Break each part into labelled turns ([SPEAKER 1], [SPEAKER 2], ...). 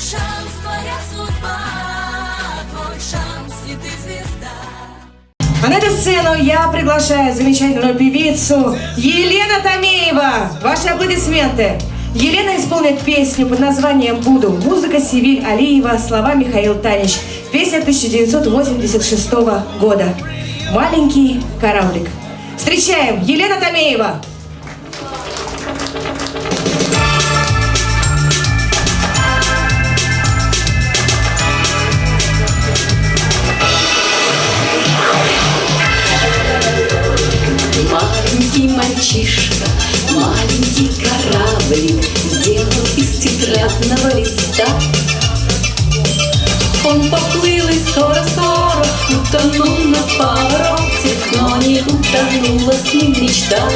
[SPEAKER 1] шанс, твоя судьба, твой шанс, и ты звезда.
[SPEAKER 2] А на эту сцену я приглашаю замечательную певицу Елена Томеева. Ваши аплодисменты. Елена исполнит песню под названием «Буду». Музыка Севиль Алиева, слова Михаил Танич. Песня 1986 года. «Маленький кораблик». Встречаем Елена Томеева.
[SPEAKER 3] Маленький мальчишка, маленький кораблик Сделал из тетрадного листа. Он поплыл и скоро-скоро Утонул на повороте Но не утонула с ним мечта.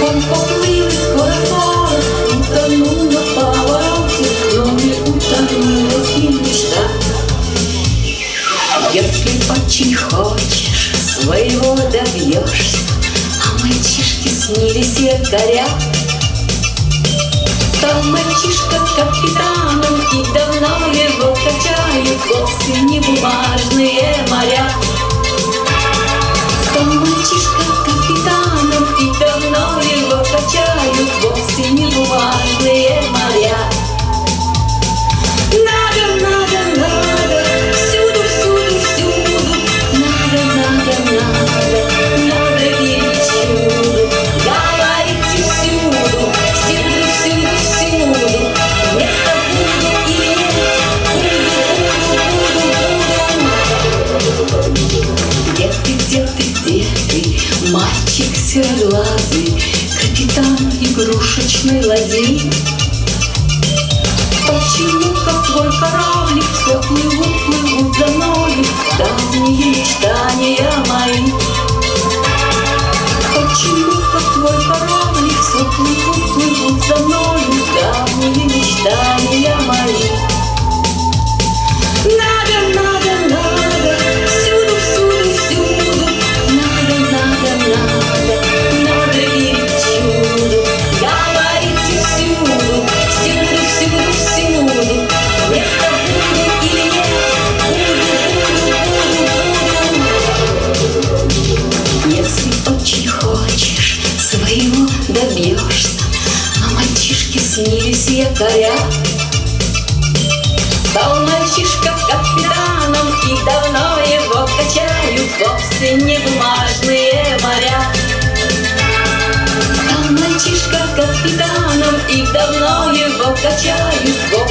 [SPEAKER 3] Он поплыл и скоро-скоро Утонул на повороте Но не утонула с ним мечта. Если очень хочешь, своего добьешься, А мальчишки снились якоря. Стал мальчишка капитаном, и давно его качают Вовсе не бумажные моря. Стал мальчишка капитаном, и давно его качают Вовсе не бумажные моря. Надо, надо, надо, мальчик сероглазый, капитан игрушечной ладьи? Почему, как твой кораблик, все плывут, плывут за мною Давние снились якоря Стал мальчишка капитаном И давно его качают Вовсе не бумажные моря. Стал мальчишка капитаном И давно его качают